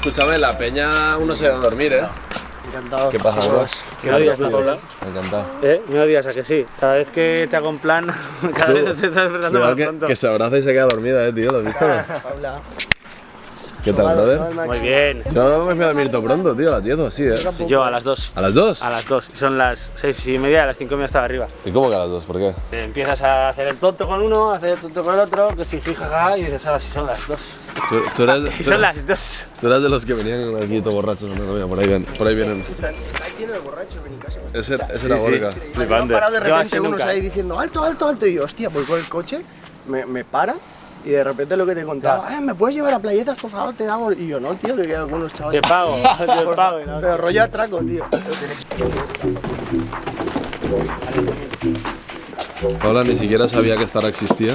Escúchame, la peña uno se va a dormir, ¿eh? Encantado. ¿Qué pasa, bro? ¿Me odias la Paula? Encantado. ¿Eh? ¿Me odias a que sí? Cada vez que te hago un plan, cada vez te estás despertando más que, pronto. que se abraza y se queda dormida, eh, tío, ¿lo has visto? no? Paula. ¿Qué tal, brother? Muy bien. Yo me fui a dormir todo pronto, tío, a las 10 o así, ¿eh? Yo a las 2. ¿A las 2? A las 2. Son las 6 y media, a las 5 y media estaba arriba. ¿Y cómo que a las 2? ¿Por qué? Te empiezas a hacer el tonto con uno, a hacer el tonto con el otro, que si jajaja, y dices, ahora sí son las 2. Tú, tú eres, Y tú, son las 2. tú eres de los que venían aquí todo borrachos. No, no, mira, por ahí vienen. Por ahí vienen. lleno de borrachos en mi casa. Ese, ese era sí. Me han parado de Yo repente unos nunca. ahí diciendo alto, alto, alto. Y yo, hostia, voy con el coche, me, me para. Y de repente lo que te contaba, eh, ¿me puedes llevar a playetas, por favor? Te damos. Y yo, no, tío, que quedan algunos Te chavales. pago, te pago. y no. Pero rollo atraco, tío. Paula ni siquiera sabía que Zara existía.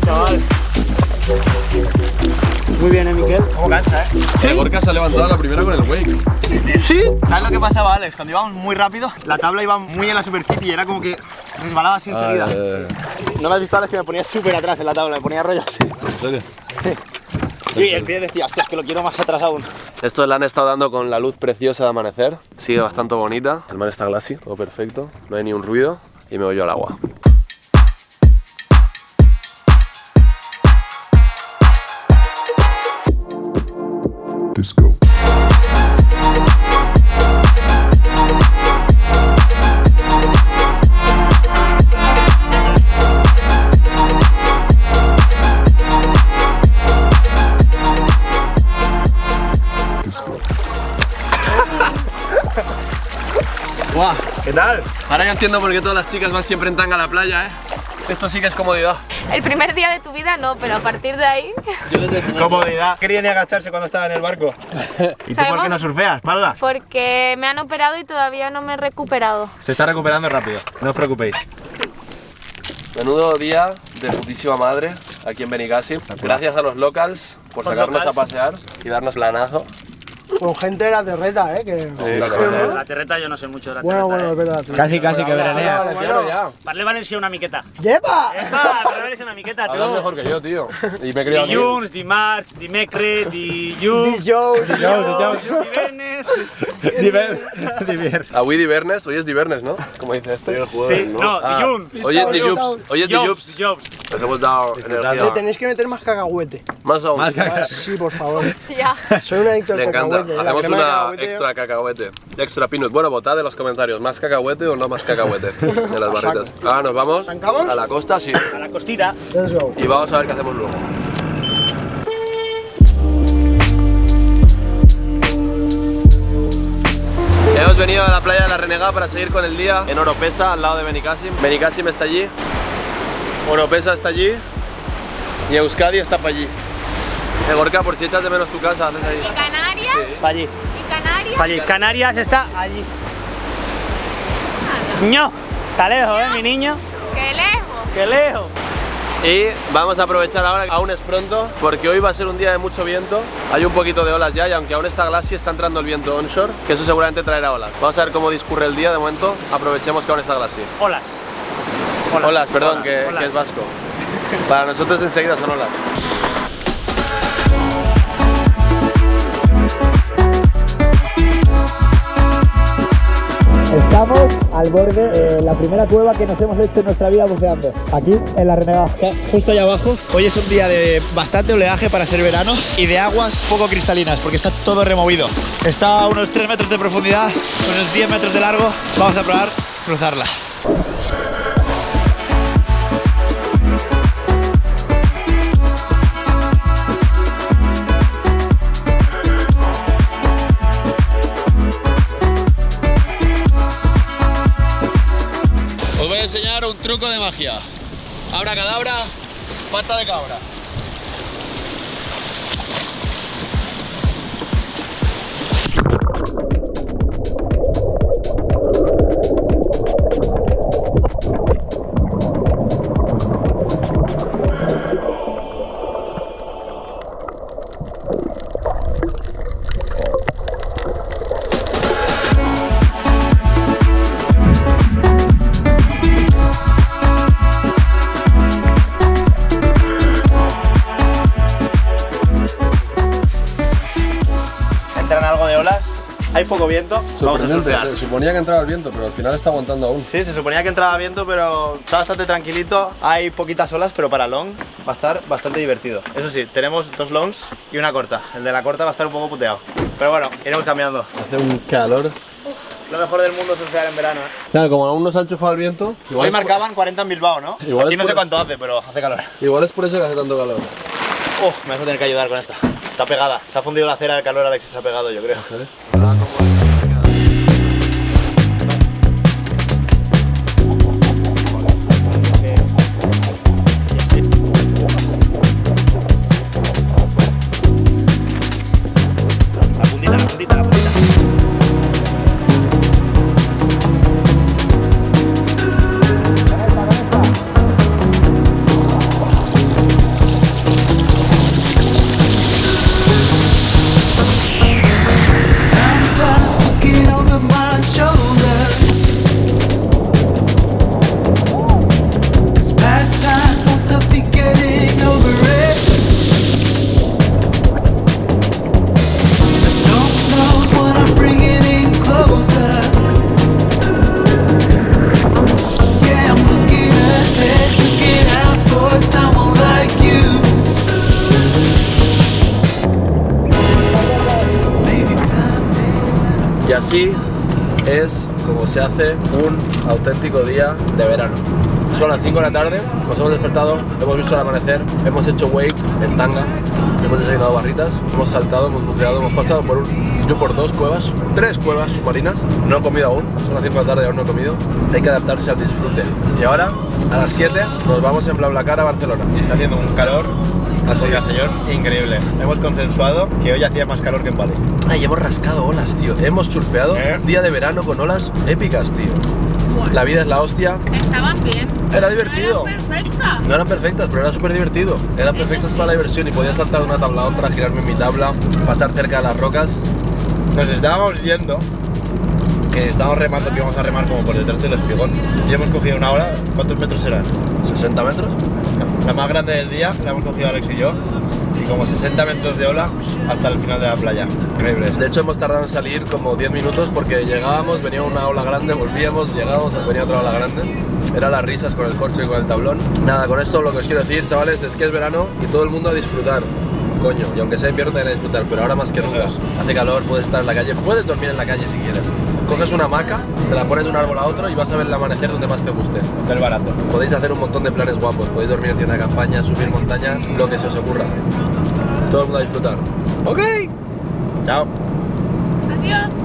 Chaval. Muy bien, ¿eh, Miquel? ¿Cómo cansa, eh? El Gorka se ha levantado la primera con el wake. ¿Sí? ¿Sabes lo que pasaba, Alex? Cuando íbamos muy rápido, la tabla iba muy en la superficie y era como que resbalaba así enseguida. ¿No me has visto, Alex, que me ponía súper atrás en la tabla? Me ponía rollo así. ¿En serio? Y el pie decía, hostia, es que lo quiero más atrás aún. Esto le han estado dando con la luz preciosa de amanecer. Sigue bastante bonita. El mar está glassy, todo perfecto. No hay ni un ruido. Y me voy yo al agua. ¡Guau! ¿Qué tal? Ahora ya entiendo por qué todas las chicas van siempre en tanga a la playa, ¿eh? Esto sí que es comodidad. El primer día de tu vida no, pero a partir de ahí, Comodidad. Quería ni agacharse cuando estaba en el barco. ¿Y tú por qué no surfeas, Paula? porque me han operado y todavía no me he recuperado. Se está recuperando rápido, no os preocupéis. Menudo día de putísima madre aquí en Benicassim. Gracias a los locals por sacarnos a pasear y darnos planazo. Con gente de la terreta, eh. Que... La terreta yo no sé mucho de la Bueno, terreta. bueno, es verdad. Casi, casi que veraneas. Parle Valencia una miqueta. ¡Lleva! Epa, parle Valencia una miqueta, Hablas tú. mejor que yo, tío. Y me he criado aquí. Dilluns, dimarts, dimecres, dilluns, Joe, Dijous, divendres... Diver. Diver. Avui divernes, hoy es divernes, ¿no? Como dice este. Sí, no, Ah, dilluns. Hoy es dillups. Hoy es dillups. dilluns. Nos hemos dado Le energía. tenéis que meter más cacahuete. Más aún. Más. Sí, por favor. Hostia. Soy un adicto al encanta. Cacahuete. Hacemos de una cacahuete, extra cacahuete. Extra peanut. Bueno, votad en los comentarios. ¿Más cacahuete o no más cacahuete? En las barritas. Ahora nos vamos a la costa, sí. A la costita. Let's go. Y vamos a ver qué hacemos luego. Hemos venido a la playa de la Renegada para seguir con el día en Oropesa, al lado de Benicassim. Benicassim está allí, Oropesa está allí y Euskadi está para allí. Eh, Gorka, por si echas de menos tu casa, haces ahí. ¿Y Canarias? Pa' allí, ¿Y Canarias? allí. Canarias está allí. Niño, está lejos, ¿eh, mi niño? ¡Qué lejos! ¡Qué lejos! Y vamos a aprovechar ahora, aún es pronto, porque hoy va a ser un día de mucho viento. Hay un poquito de olas ya y aunque aún está glassy está entrando el viento onshore, que eso seguramente traerá olas. Vamos a ver cómo discurre el día de momento, aprovechemos que aún está glassy. Olas. Olas, perdón, olas, que, olas. que es vasco. Para nosotros enseguida son olas. Al borde de la primera cueva que nos hemos hecho en nuestra vida buceando. Aquí, en la Renegada. Justo allá abajo, hoy es un día de bastante oleaje para ser verano y de aguas poco cristalinas porque está todo removido. Está a unos 3 metros de profundidad, unos 10 metros de largo. Vamos a probar cruzarla. enseñar un truco de magia. Abra cadabra, pata de cabra. Poco viento. Vamos a surfear. se suponía que entraba el viento, pero al final está aguantando aún. Sí, se suponía que entraba viento, pero está bastante tranquilito. Hay poquitas olas, pero para long va a estar bastante divertido. Eso sí, tenemos dos longs y una corta. El de la corta va a estar un poco puteado. Pero bueno, iremos cambiando. Hace un calor. Lo mejor del mundo es surfear en verano. ¿eh? Claro, como aún no se ha enchufado el viento, igual, Hoy por, marcaban 40 en Bilbao, ¿no? Igual Aquí no sé cuánto hace, pero hace calor. igual es por eso que hace tanto calor. Oh, me vas a tener que ayudar con esta. Está pegada. Se ha fundido la cera del calor, Alex, se ha pegado, yo creo. Así es como se hace un auténtico día de verano. Son las 5 de la tarde, nos hemos despertado, hemos visto el amanecer, hemos hecho wake en tanga, hemos desayunado barritas, hemos saltado, hemos buceado, hemos pasado por un, yo por dos cuevas, tres cuevas submarinas, no he comido aún, son las 5 de la tarde y aún no he comido, hay que adaptarse al disfrute. Y ahora, a las 7, nos vamos en BlaBlaCar a Barcelona. Y está haciendo un calor Así. Así señor, increíble. Hemos consensuado que hoy hacía más calor que en Bali. Ay, hemos rascado olas, tío. Hemos surfeado ¿Eh? día de verano con olas épicas, tío. La vida es la hostia. Estaban bien. Era divertido. Era perfecta. No eran perfectas, pero era súper divertido. Eran perfectas para la diversión y podía saltar de una tabla a otra, girarme en mi tabla, pasar cerca de las rocas. Nos estábamos yendo, que estábamos remando, que íbamos a remar como por detrás del espigón. Y hemos cogido una ola, ¿cuántos metros eran? 60 metros. La más grande del día, la hemos cogido Alex y yo. Y como 60 metros de ola hasta el final de la playa. Increíble. De hecho, hemos tardado en salir como 10 minutos porque llegábamos, venía una ola grande, volvíamos, llegábamos, venía otra ola grande. Era las risas con el corcho y con el tablón. Nada, con esto lo que os quiero decir, chavales, es que es verano y todo el mundo a disfrutar. Coño, y aunque sea invierno también a disfrutar, pero ahora más que nunca. Hace calor, puedes estar en la calle, puedes dormir en la calle si quieres. Coges una hamaca, te la pones de un árbol a otro y vas a ver el amanecer donde más te guste. Del barato. Podéis hacer un montón de planes guapos, podéis dormir en tienda de campaña, subir montañas, lo que se os ocurra. Todo el mundo a disfrutar. ¡Ok! Chao. Adiós.